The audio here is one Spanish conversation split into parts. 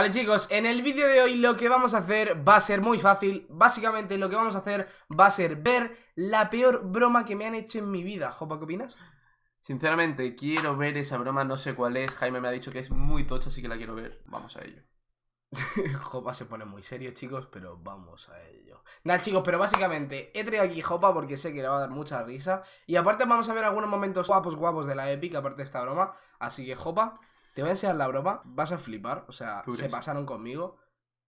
Vale chicos, en el vídeo de hoy lo que vamos a hacer va a ser muy fácil Básicamente lo que vamos a hacer va a ser ver la peor broma que me han hecho en mi vida Jopa, ¿qué opinas? Sinceramente, quiero ver esa broma, no sé cuál es Jaime me ha dicho que es muy tocha, así que la quiero ver Vamos a ello Jopa se pone muy serio, chicos, pero vamos a ello. Nada, chicos, pero básicamente he traído aquí Jopa porque sé que le va a dar mucha risa. Y aparte vamos a ver algunos momentos guapos, guapos de la Epic, aparte de esta broma. Así que, Jopa, te voy a enseñar la broma. Vas a flipar, o sea, se pasaron conmigo.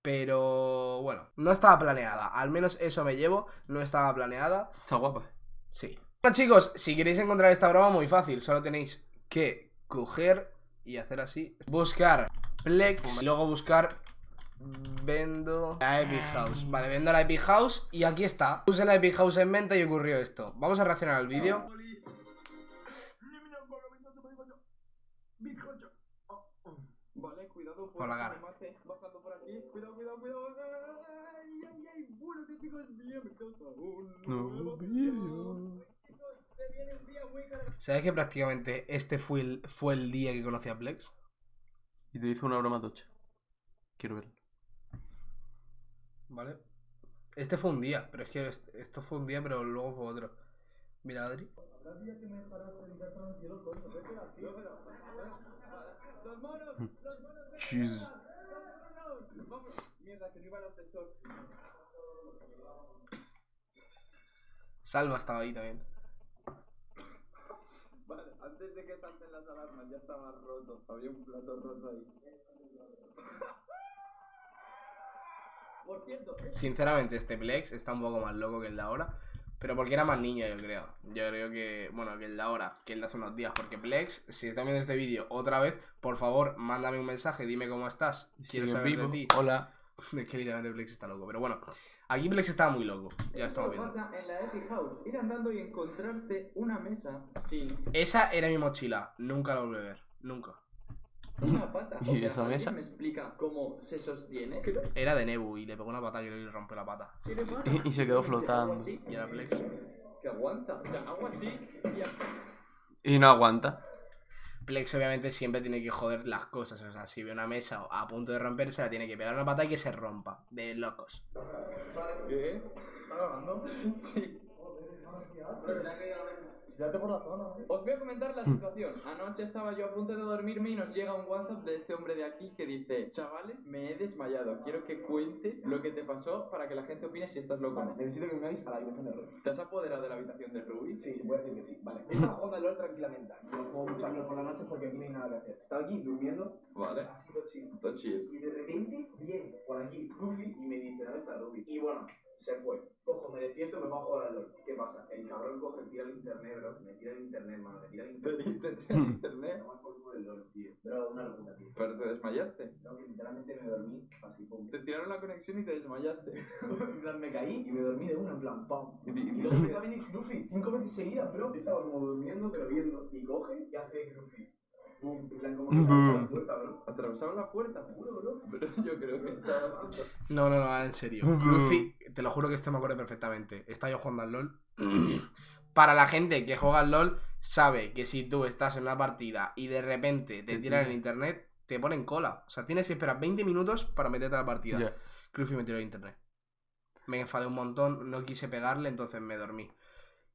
Pero bueno, no estaba planeada. Al menos eso me llevo, no estaba planeada. Está guapa. Sí. Bueno, chicos, si queréis encontrar esta broma, muy fácil. Solo tenéis que coger y hacer así. Buscar Plex y luego buscar Vendo la Epic House Vale, vendo la Epic House y aquí está Puse la Epic House en venta y ocurrió esto Vamos a reaccionar al vídeo Por la cara Bajando por aquí, cuidado, cuidado, cuidado. Ay, ay, ay, bueno, chicos, bienvenidos a un nuevo vídeo ¿Sabes que prácticamente este fue el, fue el día que conocí a Plex? Y te hizo una broma tocha. Quiero verlo. ¿Vale? Este fue un día, pero es que esto fue un día, pero luego fue otro. Mira, Adri. Jeez. Salva estaba ahí también. Vale, antes de que salten las alarmas ya estaba roto. Había un plato roto ahí. Sinceramente, este Plex está un poco más loco que el de ahora. Pero porque era más niño, yo creo. Yo creo que, bueno, que el de ahora, que el de hace unos días. Porque Plex, si estás viendo este vídeo otra vez, por favor, mándame un mensaje, dime cómo estás. Quiero saber de ti. Hola. Es que literalmente Plex está loco. Pero bueno, aquí Plex estaba muy loco. Ya estamos viendo. pasa en la Epic House? Ir andando y encontrarte una mesa sin. Esa era mi mochila. Nunca la volví a ver. Nunca. Una pata. ¿Y sea, esa mesa? me explica cómo se sostiene? Era de Nebu y le pegó una pata y le rompió la pata. Y, y se quedó flotando. Y era Plex. Que aguanta. O sea, hago así y... Y no aguanta. Plex obviamente siempre tiene que joder las cosas. O sea, si ve una mesa a punto de romperse, la tiene que pegar una pata y que se rompa. De locos. ¿Qué? ¿Estás grabando? Sí. Os voy a comentar la situación. Anoche estaba yo a punto de dormirme y nos llega un WhatsApp de este hombre de aquí que dice: Chavales, me he desmayado. Quiero que cuentes lo que te pasó para que la gente opine si estás loco. Vale, necesito que me veáis a la habitación de Ruby. ¿Te has apoderado de la habitación de Ruby? Sí, voy a decir que sí. Vale. Estaba jugando al LOL tranquilamente. No puedo mucho por la noche porque aquí no hay nada que hacer. Estaba aquí durmiendo. Vale. Ha sido chill. Todo chill. Y de repente viene por aquí Ruby y me dice: ¿Dónde está Ruby? Y bueno, se fue. Cojo, me despierto y me bajo a jugar al LOL. ¿Qué pasa? El cabrón coge, tira el internet, bro. Me tira el internet, mano. Me tira el internet. ¿Te tira el internet? No por culo el LOL, tío. Pero una locura, tío. ¿Pero te desmayaste? No, que literalmente me dormí así, pum. Te tiraron la conexión y te desmayaste. en plan, me caí y me dormí de una, en plan, pam. Y luego me va a venir Luffy cinco veces seguidas, bro. Yo estaba como durmiendo, pero viendo. Y coge y hace Luffy. En plan, como que la puerta, bro. Atravesaron la puerta, juro, bro. Pero yo creo que estaba. No, no, no, en serio. Luffy, te lo juro que esto me acuerdo perfectamente. Estaba yo jugando al LOL. Para la gente que juega al LOL, sabe que si tú estás en una partida y de repente te tiran en internet, te ponen cola. O sea, tienes que esperar 20 minutos para meterte a la partida. Yeah. Luffy me tiró en internet. Me enfadé un montón, no quise pegarle, entonces me dormí.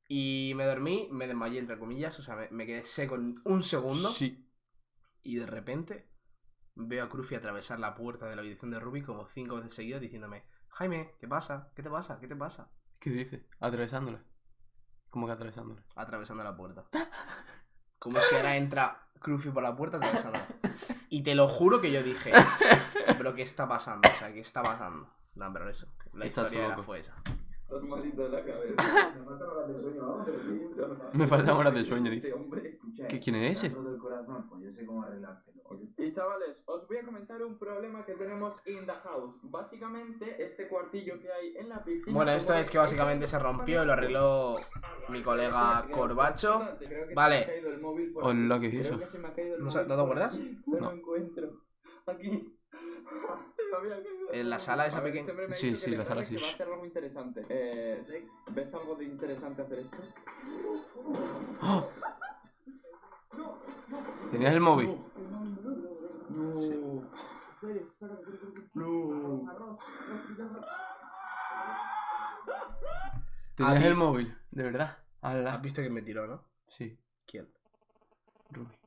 Y me dormí, me desmayé entre comillas, o sea, me, me quedé seco en un segundo. Sí. Y de repente veo a Cruffy atravesar la puerta de la habitación de Ruby como cinco veces seguidas diciéndome, Jaime, ¿qué pasa? ¿Qué te pasa? ¿Qué te pasa? ¿Qué dice? Atravesándole. ¿Cómo que atravesándole? Atravesando la puerta. Como si ahora entra Cruffy por la puerta atravesándola. Y te lo juro que yo dije, pero ¿qué está pasando? O sea, ¿qué está pasando? No, pero eso. La historia era fue esa. Estás malito de la cabeza. Me faltan horas de sueño, vamos. Me faltan horas de sueño, dice. Hombre. ¿Qué, ¿Quién es ese? Pues. Y chavales, os voy a comentar un problema que tenemos in the house. Básicamente, este cuartillo que hay en la piscina. Bueno, esto es que básicamente se rompió y lo arregló mi colega Corbacho. Vale. Hola, ¿qué es eso? ¿No, te acuerdas? No lo encuentro. Aquí. En la sala esa pequeña. Este sí, sí, la sala sí. Va a hacer algo interesante. Eh, ¿Ves algo de interesante hacer esto? ¡Oh! ¿Tenías el móvil? No. Sí. No. Tenías el móvil, de verdad. Ala. Has visto que me tiró, ¿no? Sí. ¿Quién? Ruby.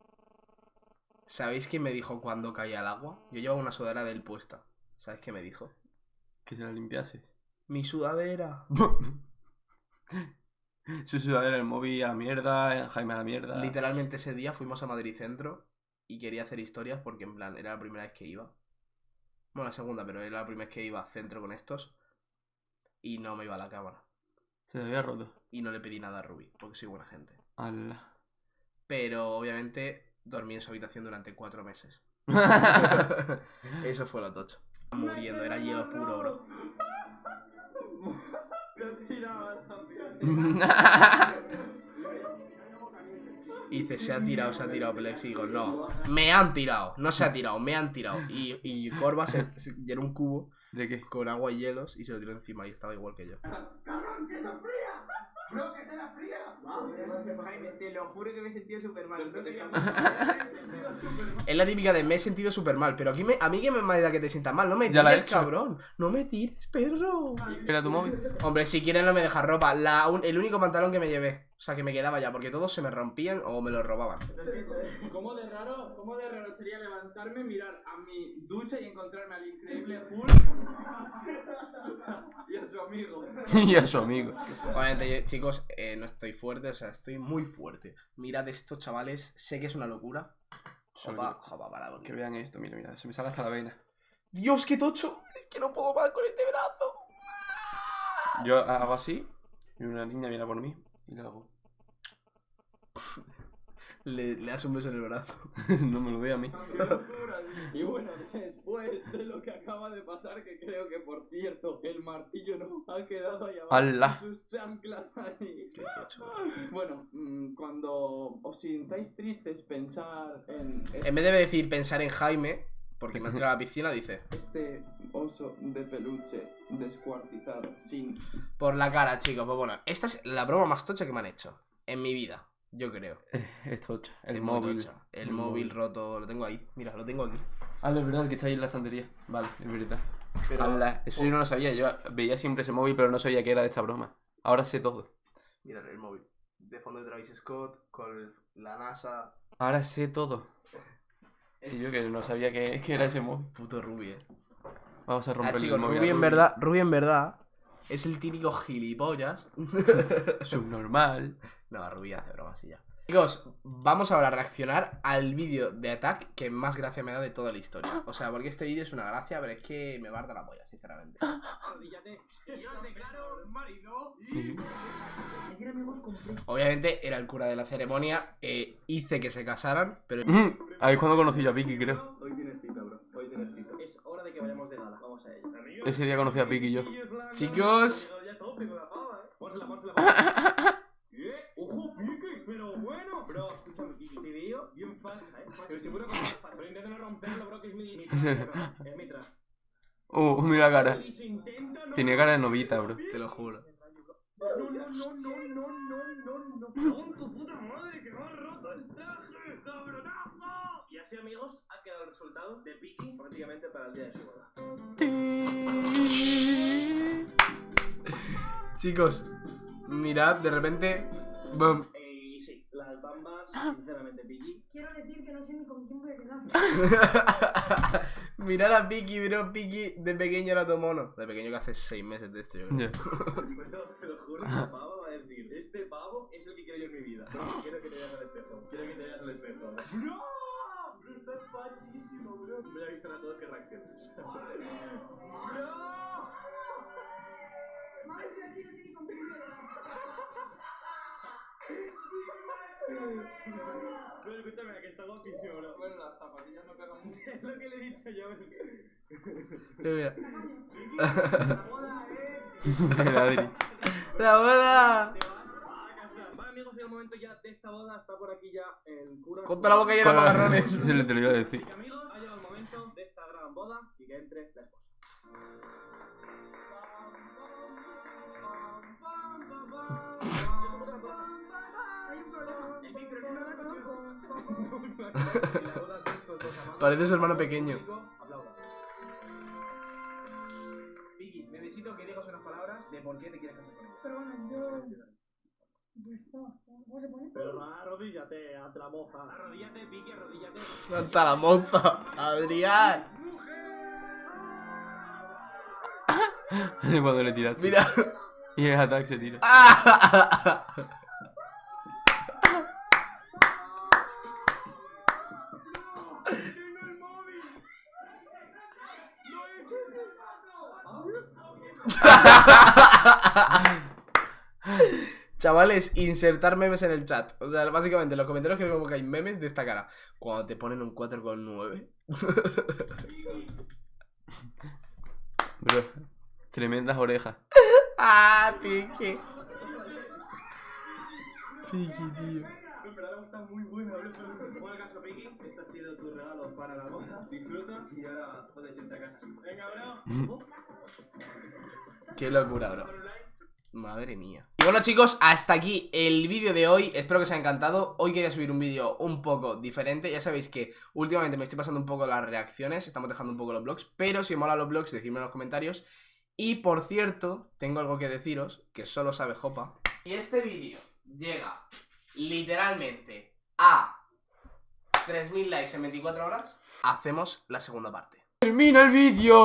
¿Sabéis quién me dijo cuando caía al agua? Yo llevaba una sudadera del puesta. ¿Sabéis qué me dijo? Que se la limpiases. Mi sudadera. Su sudadera, el móvil a la mierda, Jaime a la mierda. Literalmente ese día fuimos a Madrid Centro y quería hacer historias porque en plan era la primera vez que iba. Bueno, la segunda, pero era la primera vez que iba a centro con estos. Y no me iba a la cámara. Se le había roto. Y no le pedí nada a Ruby, porque soy buena gente. Ala. Pero obviamente dormí en su habitación durante cuatro meses. Eso fue lo tocho. Muriendo, era hielo puro, bro. Se también. Y dice, se ha tirado, se ha tirado Plex. Y digo, no, me han tirado. No se ha tirado, me han tirado. Y, y Corva se, se llenó un cubo ¿De qué? con agua y hielos y se lo tiró encima y estaba igual que yo. Jaime, te lo juro que me he sentido súper mal. Es la típica de me he sentido súper mal, pero aquí me, a mí que me da que te sientas mal, no me Ya la he cabrón. No me tires, perro. ¿Era tu móvil? Hombre, si quieren no me dejas ropa. La un- el único pantalón que me llevé. O sea, que me quedaba ya, porque todos se me rompían o me los robaban. ¿Cómo de raro, cómo de raro sería levantarme, mirar a mi ducha y encontrarme al increíble Hulk amigo? y a su amigo. Obviamente, yo- chicos, eh, no estoy fuerte, o sea, estoy muy fuerte. Mirad esto, chavales. Sé que es una locura. Jopa, jopa, para Que vean esto, mira, mira, se me sale hasta la vena. Dios, qué tocho. Es que no puedo más con este brazo. Yo hago así, y una niña viene a por mí, y le hago. Le, le das un beso en el brazo. no me lo dé a mí. Y bueno, después de lo que acaba de pasar, que creo que por cierto, el martillo no ha quedado ahí abajo. ¡Hala! con Sus chanclas ahí. Qué tocho. Bueno, mm, cuando os sintáis tristes, pensar en En vez de decir pensar en Jaime, porque me ha tirado a la piscina, dice este oso de peluche descuartizado, sin por la cara, chicos. Pues bueno, esta es la broma más tocha que me han hecho en mi vida, yo creo. Es tocha. El Es móvil. tocha. El móvil roto, lo tengo ahí. Mira, lo tengo aquí. Ah, es verdad, el que está ahí en la estantería. Vale, es verdad. Pero, Ala, eso yo no lo sabía. Yo veía siempre ese móvil, pero no sabía que era de esta broma. Ahora sé todo. Mira el móvil. De fondo de Travis Scott, con la NASA. Ahora sé todo. Y yo que no sabía que, que era ese móvil. Puto Ruby, eh. Vamos a Ah, romper el móvil. Ruby en verdad, Ruby en verdad es el típico gilipollas. Subnormal. No, Ruby hace bromas y ya. Chicos, vamos ahora a reaccionar al vídeo de Attack que más gracia me da de toda la historia. O sea, porque este vídeo es una gracia, pero es que me barda la polla, sinceramente. Arrodíllate. Y os declaro marido Obviamente era el cura de la ceremonia, eh, hice que se casaran, pero Ahí es cuando conocí yo a Vicky, creo. Hoy tienes cita, bro. Hoy tienes cita. Es hora de que vayamos de gala. Vamos a ello. Ese día conocí a Vicky yo. chicos, Ya tope con la pava, eh. Pónsela, pónsela, pónsela. ¿Eh? ¡Ojo, pique! Pero bueno. Bro, escúchame, Kiki. Te veo bien falsa. Pero te juro que no es falsa. Intenta no romperlo, bro, que es mi... mi traje, bro. Es mi traje. Uh, mira la cara. Tenía cara de novita, bro. te lo juro. No, no, no, no, no, no, no, no. Cago en tu puta madre que me has roto el traje, cabronazo. Y así, amigos, ha quedado el resultado de prácticamente para el día de su boda. Chicos, mirad, de repente, ¡bum! Eh, Y sí, las bambas, sinceramente, Piki. Quiero decir que no sé ni con voy a quedar. Mirad a Piki, bro, Piki de pequeño era tu mono. De pequeño que hace seis meses de esto, yo creo. Pero te lo juro que el pavo va a decir: Este pavo es el que quiero yo en mi vida. Quiero que te veas al espejo. Quiero que te veas al espejo. ¡Bro! Bro, está fachísimo, bro. Voy a avisar a todos que reacciones. ¡Bro! Madre mía, sí, no. Pero escúchame, que está guapísimo, bro. Bueno, las zapatillas no pegan mucho. Es lo que le he dicho yo. Mira, La boda, eh. ¡La boda! Te vas a casar. Vale, amigos, llega el momento ya de esta boda. Está por aquí ya el cura. Con toda la boca llena de macarrones. Se le te lo iba a Así decir. que, amigos, ha llegado el momento de esta gran boda y que entre la esposa. Parece su hermano pequeño. Aplauda. Vicky, necesito que digas unas palabras de por qué te quieres casar con bueno, yo. Pues no, ¿cómo se pone? Pero arrodíllate ante la moza. Arrodíllate, Vicky, arrodíllate. Santa la moza, Adrián. Cuando le tiras. Mira. Y el attack se tira. Chavales, insertar memes en el chat. O sea, básicamente en los comentarios que como que hay memes de esta cara. Cuando te ponen un 4,9. Bro, tremendas orejas. ah, pique. Piqui, tío. En verdad está muy bueno. Bueno, caso, Vicky, este ha sido tu regalo para la boda. Disfruta y ahora puedes irte a casa. Venga, bro. Qué locura, bro. Madre mía. Y bueno chicos, hasta aquí el vídeo de hoy, espero que os haya encantado Hoy quería subir un vídeo un poco diferente Ya sabéis que últimamente me estoy pasando un poco las reacciones Estamos dejando un poco los vlogs Pero si os mola los vlogs, decidme en los comentarios Y por cierto, tengo algo que deciros Que solo sabe Jopa Si este vídeo llega literalmente a 3000 likes en 24 horas Hacemos la segunda parte Termina el vídeo.